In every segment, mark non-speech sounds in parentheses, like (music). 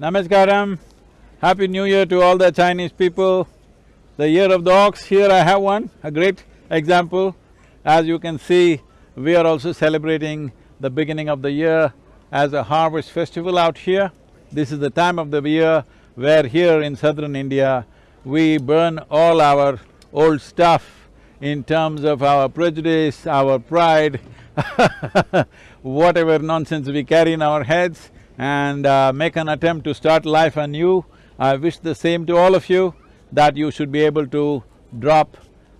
Namaskaram, Happy New Year to all the Chinese people. The year of the ox, here I have one, a great example. As you can see, we are also celebrating the beginning of the year as a harvest festival out here. This is the time of the year where here in southern India, we burn all our old stuff in terms of our prejudice, our pride (laughs) whatever nonsense we carry in our heads and uh, make an attempt to start life anew. I wish the same to all of you, that you should be able to drop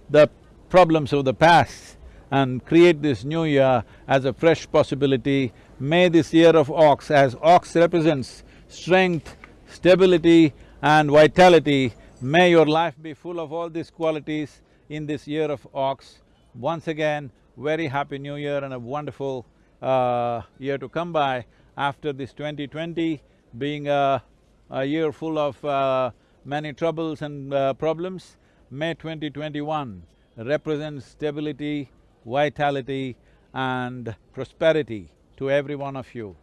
the problems of the past and create this new year as a fresh possibility. May this year of ox, as ox represents strength, stability and vitality, may your life be full of all these qualities in this year of ox. Once again, very happy new year and a wonderful uh, year to come by after this 2020 being a, a year full of uh, many troubles and uh, problems. May 2021 represents stability, vitality and prosperity to every one of you.